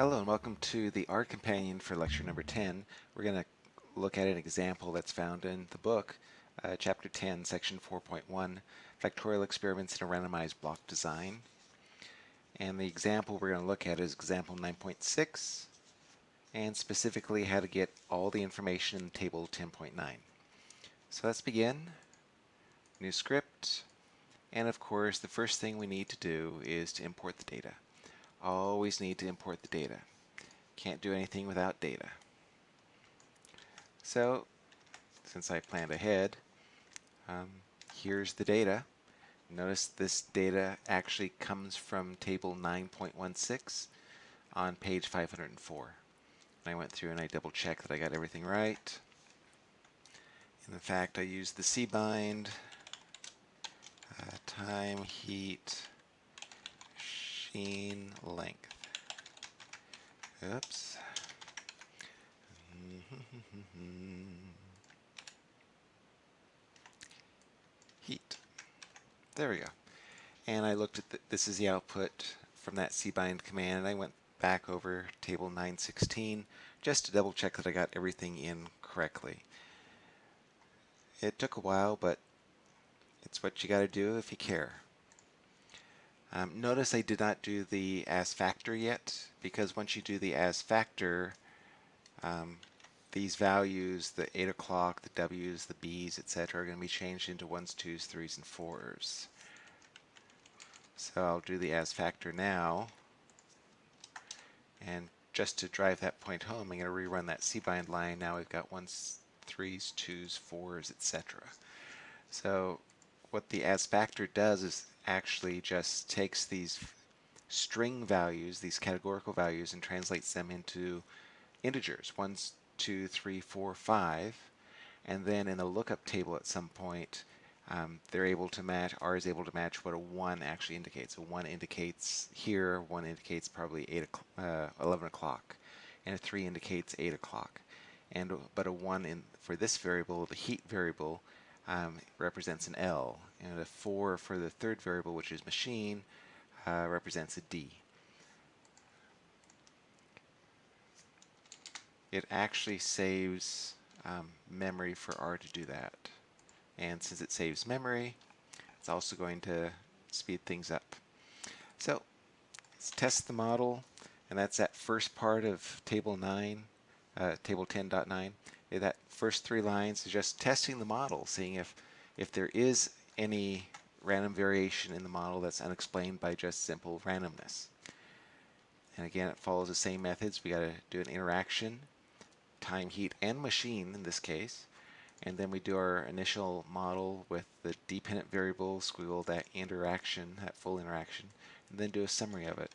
Hello and welcome to the R Companion for lecture number 10. We're going to look at an example that's found in the book, uh, chapter 10, section 4.1, factorial experiments in a randomized block design. And the example we're going to look at is example 9.6, and specifically how to get all the information in table 10.9. So let's begin. New script. And of course, the first thing we need to do is to import the data. Always need to import the data. Can't do anything without data. So, since I planned ahead, um, here's the data. Notice this data actually comes from table 9.16 on page 504. I went through and I double checked that I got everything right. And in fact, I used the cbind, uh, time, heat, machine length. Oops. Heat. There we go. And I looked at the, this is the output from that cbind command and I went back over table 916 just to double check that I got everything in correctly. It took a while, but it's what you got to do if you care. Um, notice I did not do the as factor yet, because once you do the as factor, um, these values, the 8 o'clock, the W's, the B's, etc., are going to be changed into 1s, 2s, 3s, and 4s. So I'll do the as factor now. And just to drive that point home, I'm going to rerun that cbind line. Now we've got 1s, 3s, 2s, 4s, etc. So what the as factor does is actually just takes these string values, these categorical values, and translates them into integers, ones, two, three, four, five, and then in the lookup table at some point, um, they're able to match, R is able to match what a 1 actually indicates. A 1 indicates here, 1 indicates probably 8 uh, 11 o'clock, and a 3 indicates 8 o'clock. And But a 1 in for this variable, the heat variable, um, represents an L, and a 4 for the third variable, which is machine, uh, represents a D. It actually saves um, memory for R to do that. And since it saves memory, it's also going to speed things up. So let's test the model, and that's that first part of table 9, uh, table 10.9. That first three lines is just testing the model, seeing if, if there is any random variation in the model that's unexplained by just simple randomness. And again, it follows the same methods. We got to do an interaction, time, heat, and machine in this case. And then we do our initial model with the dependent variable, squiggle that interaction, that full interaction, and then do a summary of it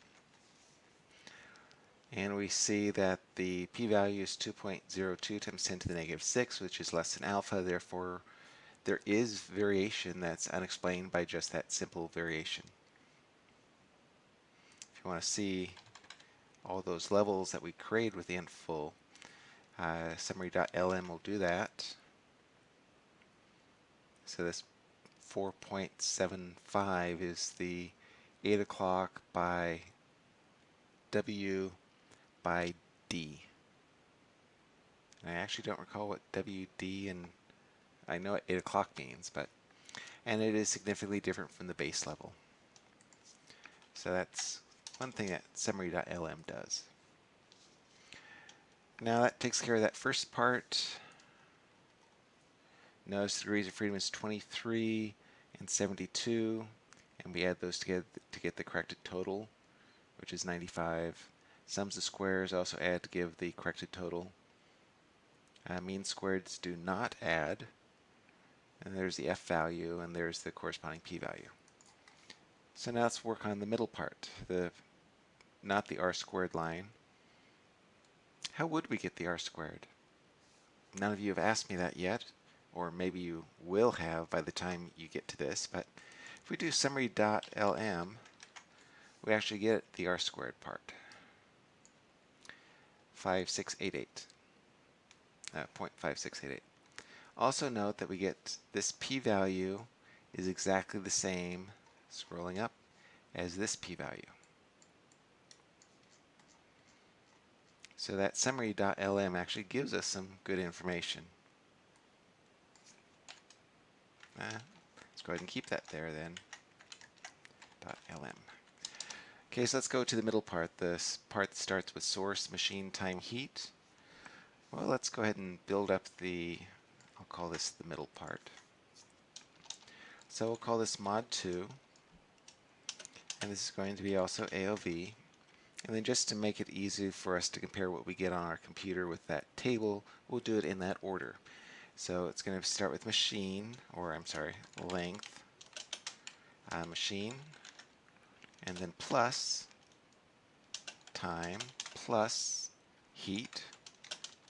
and we see that the p-value is 2.02 times 10 to the negative 6 which is less than alpha therefore there is variation that's unexplained by just that simple variation. If you want to see all those levels that we created with the full uh, summary.lm will do that. So this 4.75 is the 8 o'clock by W by D. And I actually don't recall what WD and I know what 8 o'clock means, but and it is significantly different from the base level. So that's one thing that summary.lm does. Now that takes care of that first part. Notice the degrees of freedom is 23 and 72, and we add those together to get the corrected total, which is 95. Sums of squares also add to give the corrected total. Uh, mean squareds do not add. And there's the f value, and there's the corresponding p-value. So now let's work on the middle part, the not the r squared line. How would we get the r squared? None of you have asked me that yet, or maybe you will have by the time you get to this, but if we do summary.lm, we actually get the r squared part. 5688, uh, 0.5688. Also note that we get this p-value is exactly the same, scrolling up, as this p-value. So that summary.lm actually gives us some good information. Uh, let's go ahead and keep that there then. .lm. Okay, so let's go to the middle part. This part starts with source, machine, time, heat. Well, let's go ahead and build up the, I'll call this the middle part. So we'll call this mod 2. And this is going to be also AOV. And then just to make it easy for us to compare what we get on our computer with that table, we'll do it in that order. So it's going to start with machine, or I'm sorry, length, uh, machine, and then plus time plus heat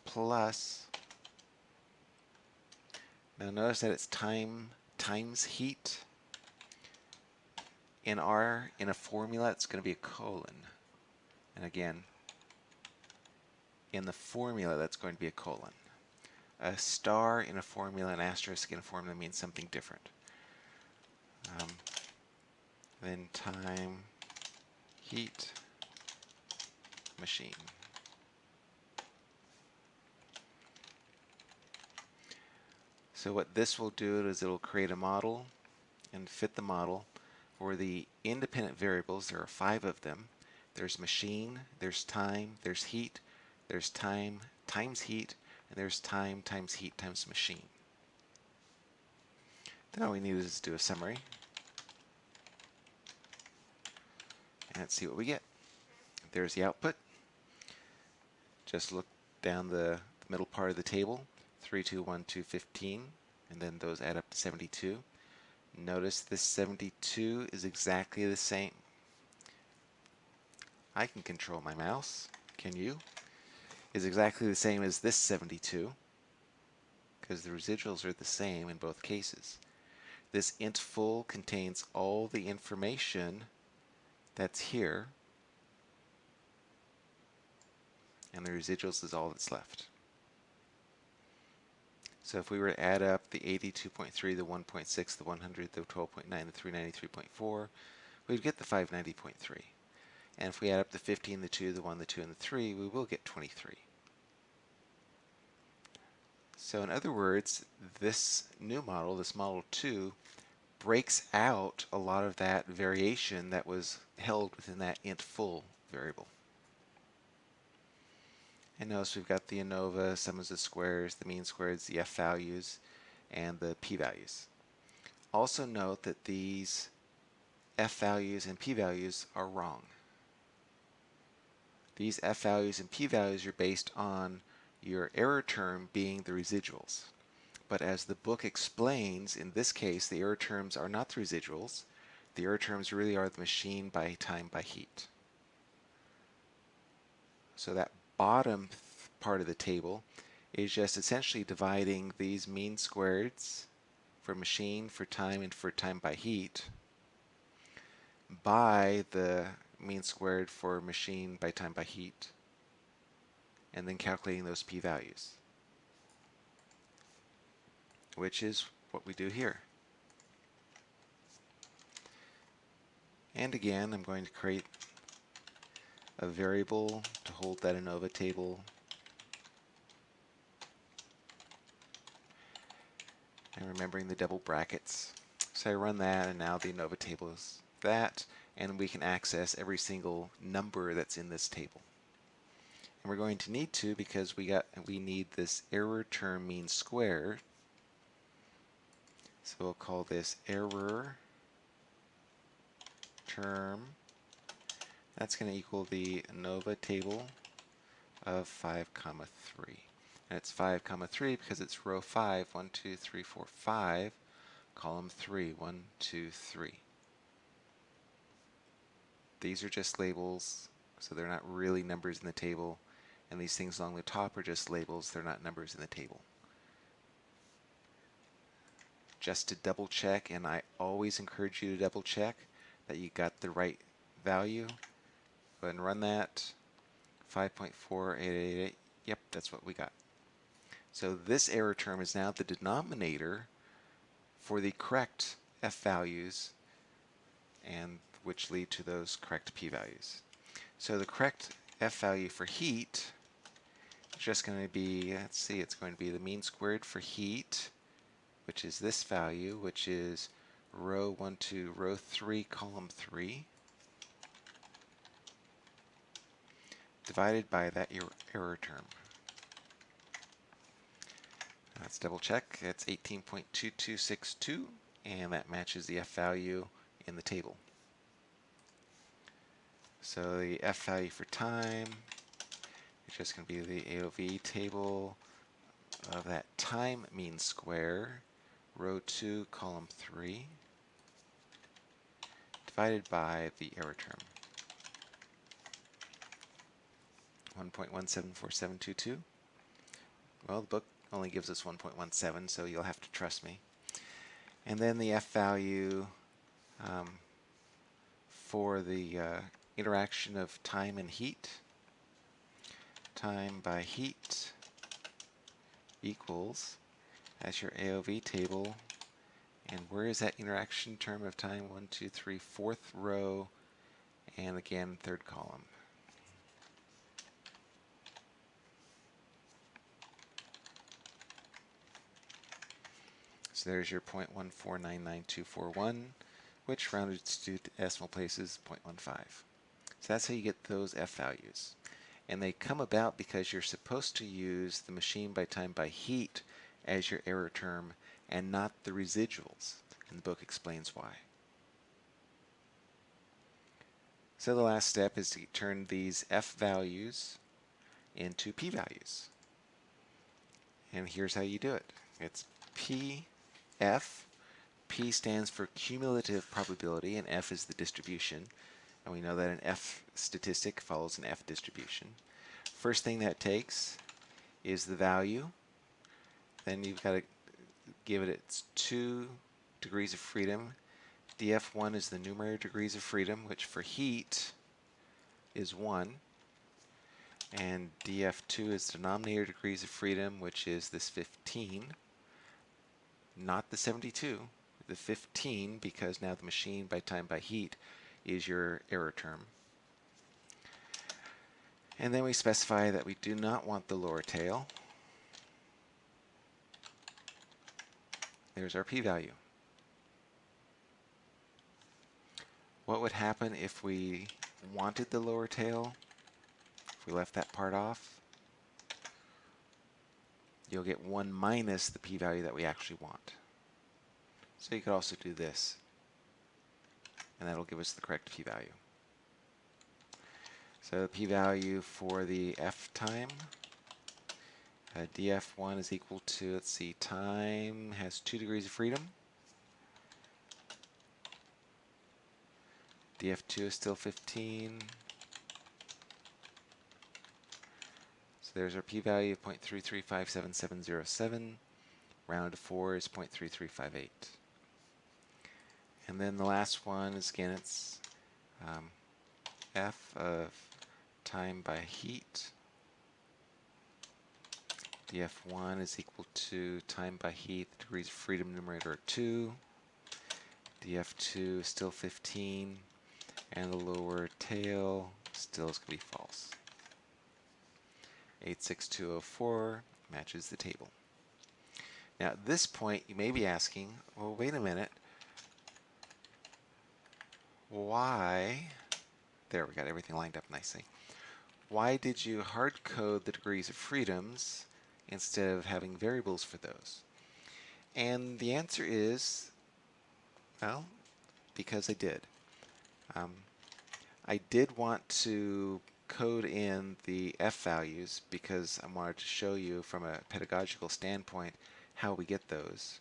plus now notice that it's time times heat in R in a formula. It's going to be a colon. And again in the formula that's going to be a colon. A star in a formula an asterisk in a formula means something different. Um, then time heat machine. So what this will do is it'll create a model and fit the model for the independent variables. There are five of them. There's machine, there's time, there's heat, there's time times heat, and there's time times heat times machine. Then all we need is to do a summary. Let's see what we get. There's the output. Just look down the middle part of the table, 3, 2, 1, 2, 15, and then those add up to 72. Notice this 72 is exactly the same. I can control my mouse. Can you? Is exactly the same as this 72 because the residuals are the same in both cases. This int full contains all the information that's here. And the residuals is all that's left. So if we were to add up the 82.3, the 1.6, the 100, the 12.9, the 393.4, we'd get the 590.3. And if we add up the 15, the 2, the 1, the 2, and the 3, we will get 23. So in other words, this new model, this Model 2, breaks out a lot of that variation that was held within that int full variable. And notice we've got the ANOVA, sums of squares, the mean squares, the f values, and the p values. Also note that these f values and p values are wrong. These f values and p values are based on your error term being the residuals. But as the book explains, in this case, the error terms are not the residuals. The error terms really are the machine by time by heat. So that bottom part of the table is just essentially dividing these mean squareds for machine, for time, and for time by heat by the mean squared for machine by time by heat and then calculating those p-values which is what we do here. And again, I'm going to create a variable to hold that ANOVA table. And remembering the double brackets. So I run that and now the ANOVA table is that and we can access every single number that's in this table. And we're going to need to because we got we need this error term mean square so we'll call this error term. That's going to equal the ANOVA table of 5 comma 3. And it's 5 comma 3 because it's row 5, 1, 2, 3, 4, 5, column 3, 1, 2, 3. These are just labels, so they're not really numbers in the table. And these things along the top are just labels, they're not numbers in the table just to double check, and I always encourage you to double check that you got the right value. Ahead and run that. 5.4888. Yep, that's what we got. So this error term is now the denominator for the correct f values and which lead to those correct p values. So the correct f value for heat is just going to be, let's see, it's going to be the mean squared for heat, which is this value, which is row 1 to row 3, column 3, divided by that er-, error term. Let's double check. It's 18.2262, and that matches the F value in the table. So the F value for time is just going to be the AOV table of that time mean square, row 2, column 3, divided by the error term. 1.174722. Well, the book only gives us 1.17, so you'll have to trust me. And then the F value um, for the uh, interaction of time and heat. Time by heat equals, as your AOV table, and where is that interaction term of time? One, two, three, fourth row, and again, third column. So there's your 0.1499241, which rounded to decimal places 0.15. So that's how you get those F values. And they come about because you're supposed to use the machine by time by heat as your error term and not the residuals. And the book explains why. So the last step is to turn these F values into P values. And here's how you do it. It's P F. P stands for cumulative probability, and F is the distribution. And we know that an F statistic follows an F distribution. First thing that takes is the value. Then you've got to give it its two degrees of freedom. df1 is the numerator degrees of freedom, which for heat is 1. And df2 is denominator degrees of freedom, which is this 15 not the 72, the 15, because now the machine by time by heat is your error term. And then we specify that we do not want the lower tail. There's our p-value. What would happen if we wanted the lower tail? If we left that part off? You'll get 1 minus the p-value that we actually want. So you could also do this, and that'll give us the correct p-value. So the p-value for the f time, uh, df1 is equal to, let's see, time has 2 degrees of freedom. df2 is still 15. There's our p-value of 0.335777. Round to 4 is 0.3358. And then the last one is, again, it's um, f of time by heat. df1 is equal to time by heat, degrees of freedom numerator are 2. df2 is still 15, and the lower tail still is going to be false. 86204 matches the table. Now at this point you may be asking, well wait a minute, why, there we got everything lined up nicely, why did you hard code the degrees of freedoms instead of having variables for those? And the answer is, well, because I did. Um, I did want to code in the F values because I wanted to show you from a pedagogical standpoint how we get those.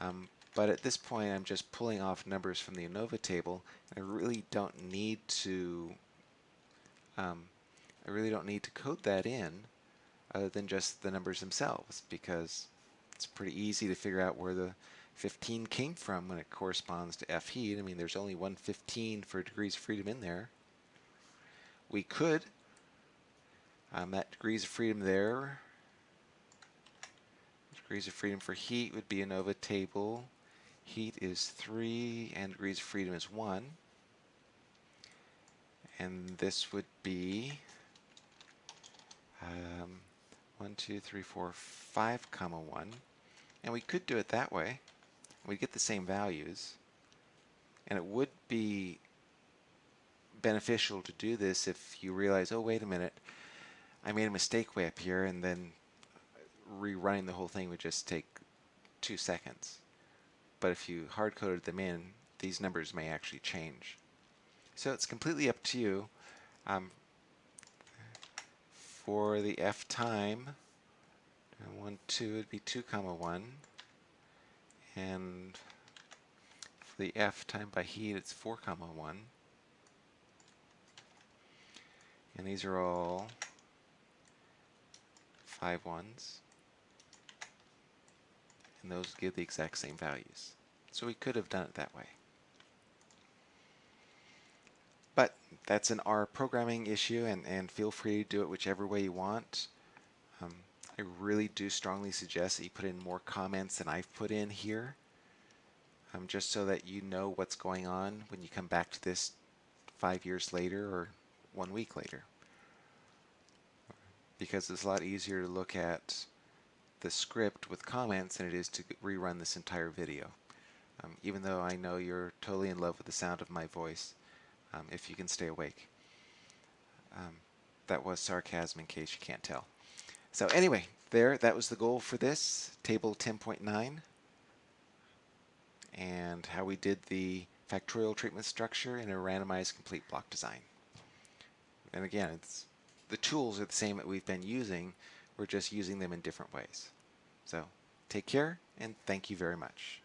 Um, but at this point I'm just pulling off numbers from the ANOVA table. I really don't need to um, I really don't need to code that in other than just the numbers themselves because it's pretty easy to figure out where the 15 came from when it corresponds to F heat. I mean there's only one 15 for degrees of freedom in there we could. Um, that degrees of freedom there, degrees of freedom for heat would be ANOVA table. Heat is 3 and degrees of freedom is 1. And this would be um, 1, 2, 3, 4, 5, comma 1. And we could do it that way. We'd get the same values. And it would be beneficial to do this if you realize, oh, wait a minute, I made a mistake way up here, and then rerunning the whole thing would just take two seconds. But if you hard-coded them in, these numbers may actually change. So it's completely up to you. Um, for the f time, 1, 2 would be 2 comma 1. And for the f time by heat, it's 4 comma 1. And these are all five ones. And those give the exact same values. So we could have done it that way. But that's an R programming issue, and, and feel free to do it whichever way you want. Um, I really do strongly suggest that you put in more comments than I've put in here, um, just so that you know what's going on when you come back to this five years later or one week later. Because it's a lot easier to look at the script with comments than it is to rerun this entire video. Um, even though I know you're totally in love with the sound of my voice, um, if you can stay awake. Um, that was sarcasm in case you can't tell. So anyway, there, that was the goal for this, table 10.9, and how we did the factorial treatment structure in a randomized complete block design. And again, it's the tools are the same that we've been using, we're just using them in different ways. So take care, and thank you very much.